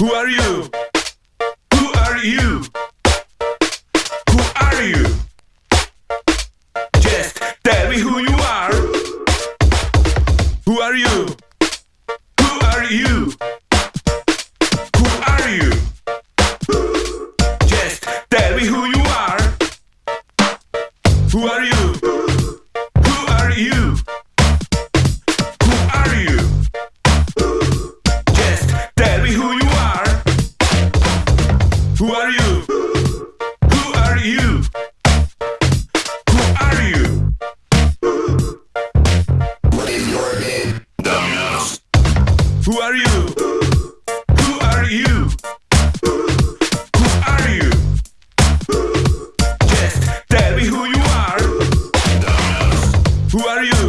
Who are you? Who are you? Who are you? Just tell me who you are. Who are you? Who are you? Who are you? Just tell me who you are. Who are you? Who are you? Who are you? Who are you? Just tell me who you are. Who are you?